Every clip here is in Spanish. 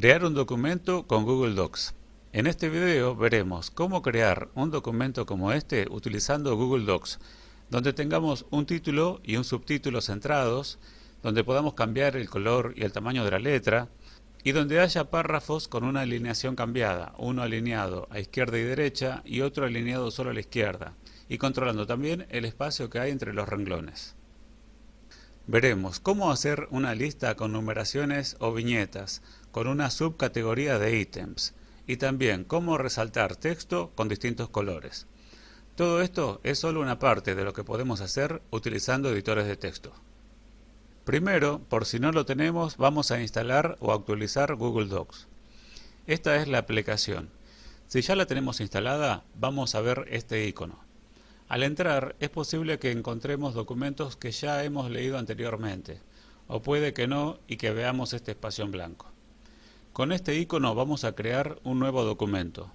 Crear un documento con Google Docs. En este video veremos cómo crear un documento como este utilizando Google Docs, donde tengamos un título y un subtítulo centrados, donde podamos cambiar el color y el tamaño de la letra, y donde haya párrafos con una alineación cambiada, uno alineado a izquierda y derecha y otro alineado solo a la izquierda, y controlando también el espacio que hay entre los renglones. Veremos cómo hacer una lista con numeraciones o viñetas, con una subcategoría de ítems, y también cómo resaltar texto con distintos colores. Todo esto es solo una parte de lo que podemos hacer utilizando editores de texto. Primero, por si no lo tenemos, vamos a instalar o actualizar Google Docs. Esta es la aplicación. Si ya la tenemos instalada, vamos a ver este icono. Al entrar es posible que encontremos documentos que ya hemos leído anteriormente, o puede que no y que veamos este espacio en blanco. Con este icono vamos a crear un nuevo documento.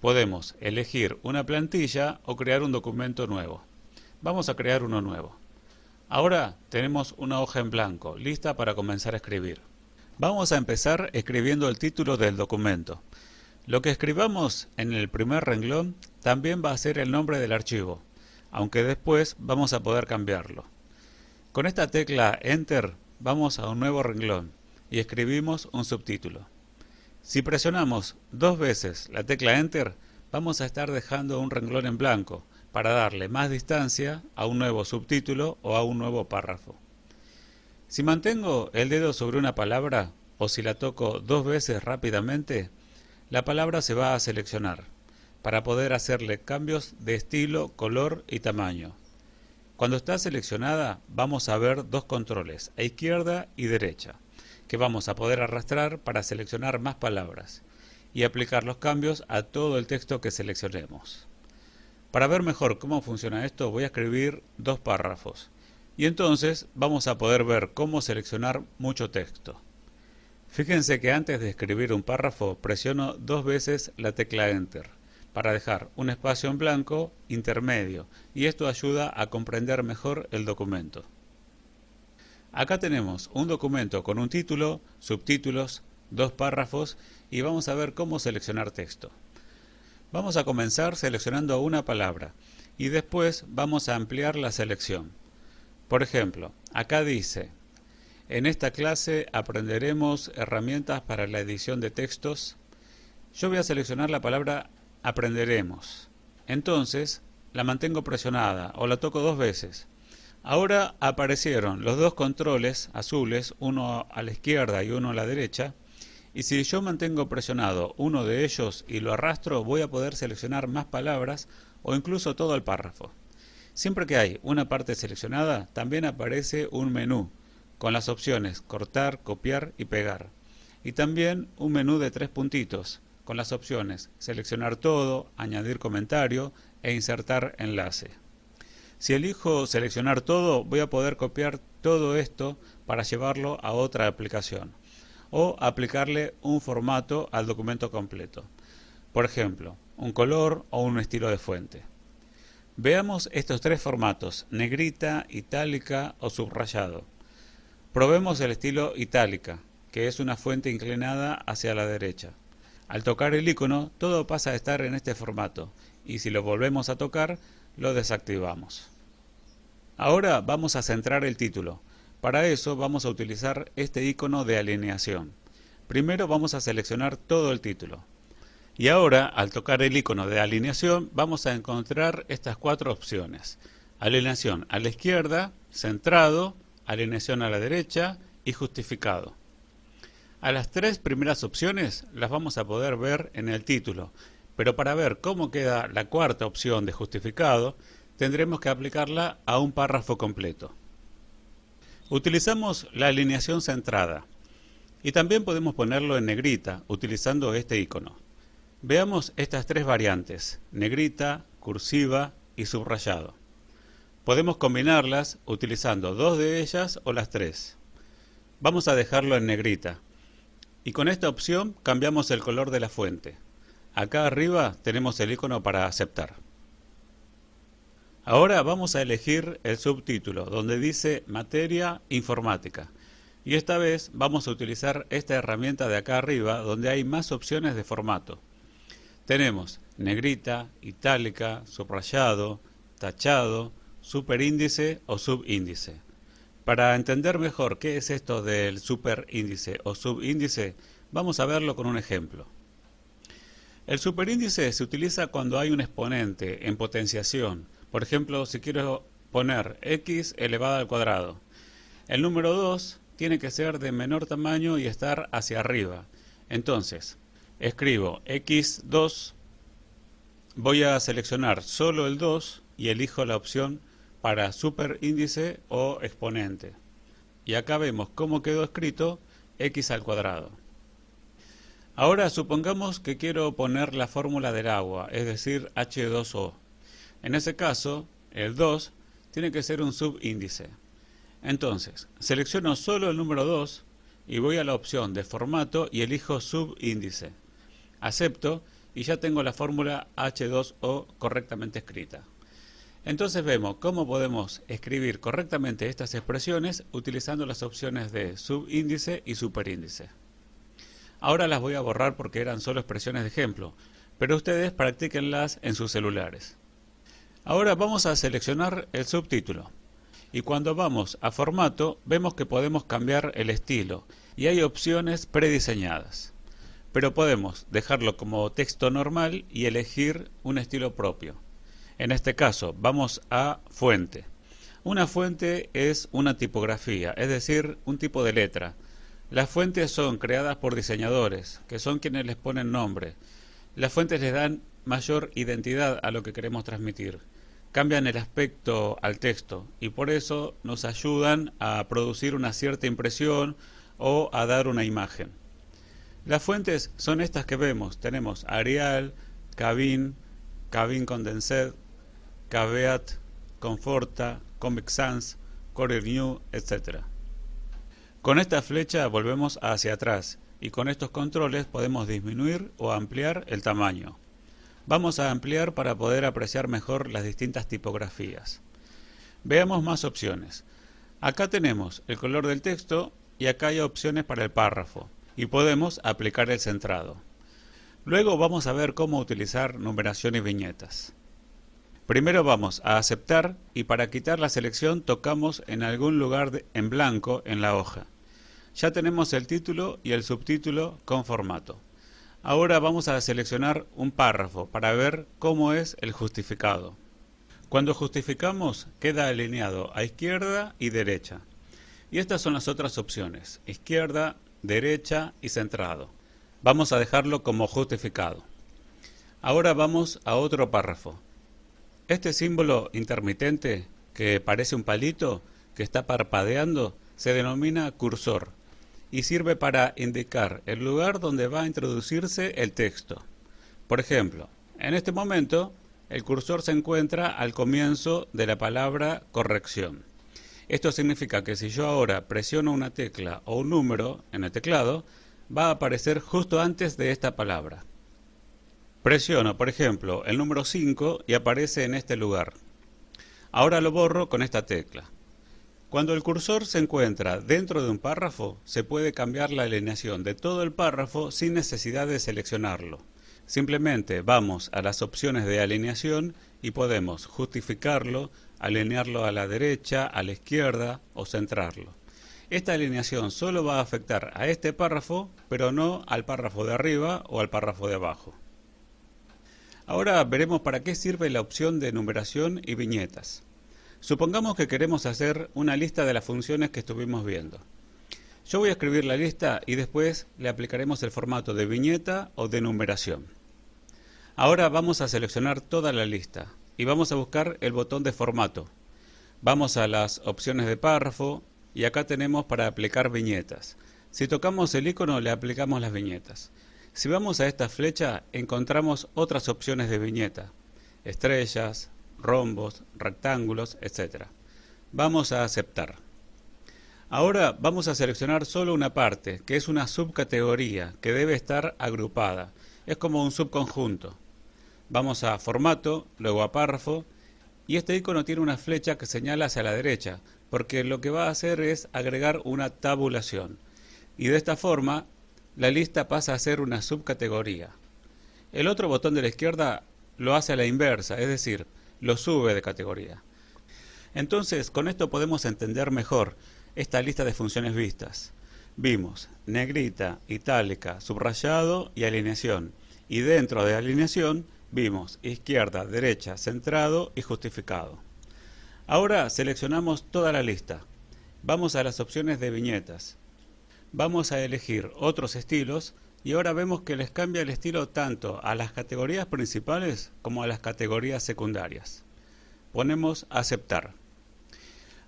Podemos elegir una plantilla o crear un documento nuevo. Vamos a crear uno nuevo. Ahora tenemos una hoja en blanco, lista para comenzar a escribir. Vamos a empezar escribiendo el título del documento. Lo que escribamos en el primer renglón también va a ser el nombre del archivo, aunque después vamos a poder cambiarlo. Con esta tecla Enter vamos a un nuevo renglón y escribimos un subtítulo. Si presionamos dos veces la tecla Enter, vamos a estar dejando un renglón en blanco para darle más distancia a un nuevo subtítulo o a un nuevo párrafo. Si mantengo el dedo sobre una palabra o si la toco dos veces rápidamente, la palabra se va a seleccionar para poder hacerle cambios de estilo, color y tamaño. Cuando está seleccionada vamos a ver dos controles, a izquierda y derecha, que vamos a poder arrastrar para seleccionar más palabras y aplicar los cambios a todo el texto que seleccionemos. Para ver mejor cómo funciona esto voy a escribir dos párrafos y entonces vamos a poder ver cómo seleccionar mucho texto. Fíjense que antes de escribir un párrafo presiono dos veces la tecla Enter para dejar un espacio en blanco intermedio y esto ayuda a comprender mejor el documento. Acá tenemos un documento con un título, subtítulos, dos párrafos y vamos a ver cómo seleccionar texto. Vamos a comenzar seleccionando una palabra y después vamos a ampliar la selección. Por ejemplo, acá dice en esta clase aprenderemos herramientas para la edición de textos. Yo voy a seleccionar la palabra aprenderemos. Entonces, la mantengo presionada o la toco dos veces. Ahora aparecieron los dos controles azules, uno a la izquierda y uno a la derecha, y si yo mantengo presionado uno de ellos y lo arrastro, voy a poder seleccionar más palabras o incluso todo el párrafo. Siempre que hay una parte seleccionada, también aparece un menú con las opciones cortar, copiar y pegar. Y también un menú de tres puntitos con las opciones seleccionar todo, añadir comentario e insertar enlace. Si elijo seleccionar todo, voy a poder copiar todo esto para llevarlo a otra aplicación o aplicarle un formato al documento completo. Por ejemplo, un color o un estilo de fuente. Veamos estos tres formatos, negrita, itálica o subrayado. Probemos el estilo itálica, que es una fuente inclinada hacia la derecha. Al tocar el icono, todo pasa a estar en este formato, y si lo volvemos a tocar, lo desactivamos. Ahora vamos a centrar el título. Para eso vamos a utilizar este icono de alineación. Primero vamos a seleccionar todo el título. Y ahora, al tocar el icono de alineación, vamos a encontrar estas cuatro opciones. Alineación a la izquierda, centrado, alineación a la derecha y justificado. A las tres primeras opciones las vamos a poder ver en el título, pero para ver cómo queda la cuarta opción de justificado, tendremos que aplicarla a un párrafo completo. Utilizamos la alineación centrada y también podemos ponerlo en negrita utilizando este icono. Veamos estas tres variantes, negrita, cursiva y subrayado. Podemos combinarlas utilizando dos de ellas o las tres. Vamos a dejarlo en negrita. Y con esta opción cambiamos el color de la fuente. Acá arriba tenemos el icono para aceptar. Ahora vamos a elegir el subtítulo donde dice Materia Informática. Y esta vez vamos a utilizar esta herramienta de acá arriba donde hay más opciones de formato. Tenemos negrita, itálica, subrayado, tachado, superíndice o subíndice. Para entender mejor qué es esto del superíndice o subíndice, vamos a verlo con un ejemplo. El superíndice se utiliza cuando hay un exponente en potenciación. Por ejemplo, si quiero poner x elevado al cuadrado. El número 2 tiene que ser de menor tamaño y estar hacia arriba. Entonces, escribo x2, voy a seleccionar solo el 2 y elijo la opción para superíndice o exponente. Y acá vemos cómo quedó escrito x al cuadrado. Ahora supongamos que quiero poner la fórmula del agua, es decir, H2O. En ese caso, el 2 tiene que ser un subíndice. Entonces, selecciono solo el número 2 y voy a la opción de formato y elijo subíndice. Acepto y ya tengo la fórmula H2O correctamente escrita. Entonces vemos cómo podemos escribir correctamente estas expresiones utilizando las opciones de subíndice y superíndice. Ahora las voy a borrar porque eran solo expresiones de ejemplo, pero ustedes practíquenlas en sus celulares. Ahora vamos a seleccionar el subtítulo. Y cuando vamos a formato, vemos que podemos cambiar el estilo y hay opciones prediseñadas. Pero podemos dejarlo como texto normal y elegir un estilo propio. En este caso, vamos a fuente. Una fuente es una tipografía, es decir, un tipo de letra las fuentes son creadas por diseñadores, que son quienes les ponen nombre. Las fuentes les dan mayor identidad a lo que queremos transmitir. Cambian el aspecto al texto y por eso nos ayudan a producir una cierta impresión o a dar una imagen. Las fuentes son estas que vemos. Tenemos Arial, Cabin, Cabin Condensed, Caveat, Conforta, Comic Sans, Courier New, etc. Con esta flecha volvemos hacia atrás y con estos controles podemos disminuir o ampliar el tamaño. Vamos a ampliar para poder apreciar mejor las distintas tipografías. Veamos más opciones. Acá tenemos el color del texto y acá hay opciones para el párrafo y podemos aplicar el centrado. Luego vamos a ver cómo utilizar numeración y viñetas. Primero vamos a aceptar y para quitar la selección tocamos en algún lugar en blanco en la hoja. Ya tenemos el título y el subtítulo con formato. Ahora vamos a seleccionar un párrafo para ver cómo es el justificado. Cuando justificamos queda alineado a izquierda y derecha. Y estas son las otras opciones, izquierda, derecha y centrado. Vamos a dejarlo como justificado. Ahora vamos a otro párrafo. Este símbolo intermitente, que parece un palito, que está parpadeando, se denomina cursor y sirve para indicar el lugar donde va a introducirse el texto. Por ejemplo, en este momento el cursor se encuentra al comienzo de la palabra corrección. Esto significa que si yo ahora presiono una tecla o un número en el teclado, va a aparecer justo antes de esta palabra. Presiono, por ejemplo, el número 5 y aparece en este lugar. Ahora lo borro con esta tecla. Cuando el cursor se encuentra dentro de un párrafo, se puede cambiar la alineación de todo el párrafo sin necesidad de seleccionarlo. Simplemente vamos a las opciones de alineación y podemos justificarlo, alinearlo a la derecha, a la izquierda o centrarlo. Esta alineación solo va a afectar a este párrafo, pero no al párrafo de arriba o al párrafo de abajo. Ahora veremos para qué sirve la opción de numeración y viñetas. Supongamos que queremos hacer una lista de las funciones que estuvimos viendo. Yo voy a escribir la lista y después le aplicaremos el formato de viñeta o de numeración. Ahora vamos a seleccionar toda la lista y vamos a buscar el botón de formato. Vamos a las opciones de párrafo y acá tenemos para aplicar viñetas. Si tocamos el icono le aplicamos las viñetas. Si vamos a esta flecha encontramos otras opciones de viñeta, estrellas, rombos, rectángulos, etc. Vamos a aceptar. Ahora vamos a seleccionar solo una parte, que es una subcategoría, que debe estar agrupada. Es como un subconjunto. Vamos a formato, luego a párrafo, y este icono tiene una flecha que señala hacia la derecha, porque lo que va a hacer es agregar una tabulación. Y de esta forma, la lista pasa a ser una subcategoría. El otro botón de la izquierda lo hace a la inversa, es decir, lo sube de categoría. Entonces, con esto podemos entender mejor esta lista de funciones vistas. Vimos negrita, itálica, subrayado y alineación. Y dentro de alineación vimos izquierda, derecha, centrado y justificado. Ahora seleccionamos toda la lista. Vamos a las opciones de viñetas. Vamos a elegir otros estilos y ahora vemos que les cambia el estilo tanto a las categorías principales como a las categorías secundarias. Ponemos aceptar.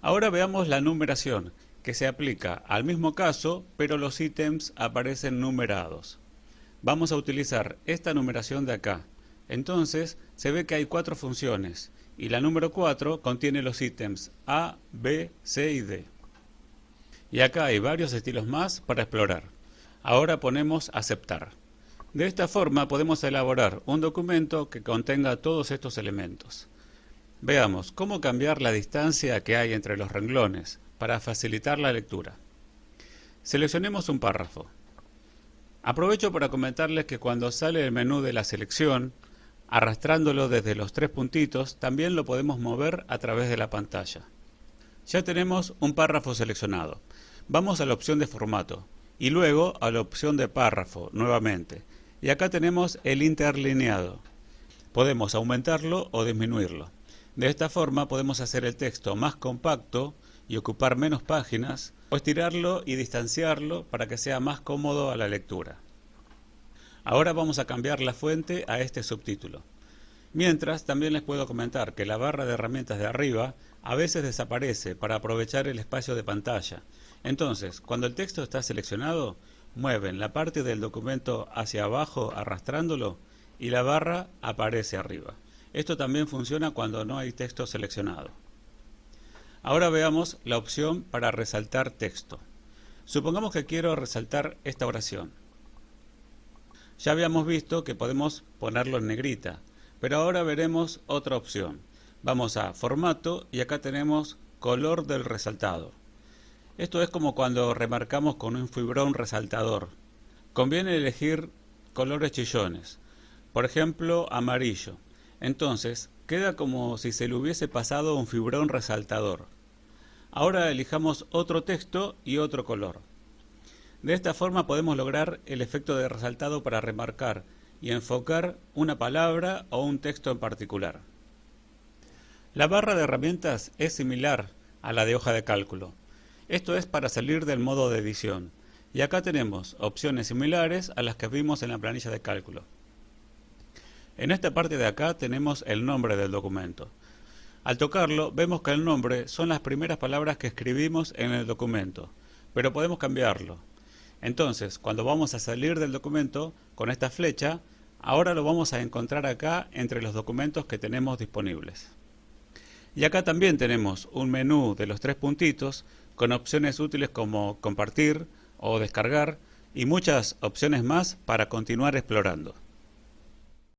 Ahora veamos la numeración que se aplica al mismo caso pero los ítems aparecen numerados. Vamos a utilizar esta numeración de acá. Entonces se ve que hay cuatro funciones y la número 4 contiene los ítems A, B, C y D. Y acá hay varios estilos más para explorar. Ahora ponemos aceptar. De esta forma podemos elaborar un documento que contenga todos estos elementos. Veamos cómo cambiar la distancia que hay entre los renglones para facilitar la lectura. Seleccionemos un párrafo. Aprovecho para comentarles que cuando sale el menú de la selección, Arrastrándolo desde los tres puntitos, también lo podemos mover a través de la pantalla. Ya tenemos un párrafo seleccionado. Vamos a la opción de formato y luego a la opción de párrafo nuevamente. Y acá tenemos el interlineado. Podemos aumentarlo o disminuirlo. De esta forma podemos hacer el texto más compacto y ocupar menos páginas, o estirarlo y distanciarlo para que sea más cómodo a la lectura. Ahora vamos a cambiar la fuente a este subtítulo. Mientras, también les puedo comentar que la barra de herramientas de arriba a veces desaparece para aprovechar el espacio de pantalla. Entonces, cuando el texto está seleccionado, mueven la parte del documento hacia abajo arrastrándolo y la barra aparece arriba. Esto también funciona cuando no hay texto seleccionado. Ahora veamos la opción para resaltar texto. Supongamos que quiero resaltar esta oración. Ya habíamos visto que podemos ponerlo en negrita, pero ahora veremos otra opción. Vamos a formato y acá tenemos color del resaltado. Esto es como cuando remarcamos con un fibrón resaltador. Conviene elegir colores chillones, por ejemplo amarillo. Entonces queda como si se le hubiese pasado un fibrón resaltador. Ahora elijamos otro texto y otro color. De esta forma podemos lograr el efecto de resaltado para remarcar y enfocar una palabra o un texto en particular. La barra de herramientas es similar a la de hoja de cálculo. Esto es para salir del modo de edición. Y acá tenemos opciones similares a las que vimos en la planilla de cálculo. En esta parte de acá tenemos el nombre del documento. Al tocarlo vemos que el nombre son las primeras palabras que escribimos en el documento, pero podemos cambiarlo. Entonces, cuando vamos a salir del documento con esta flecha, ahora lo vamos a encontrar acá entre los documentos que tenemos disponibles. Y acá también tenemos un menú de los tres puntitos con opciones útiles como compartir o descargar y muchas opciones más para continuar explorando.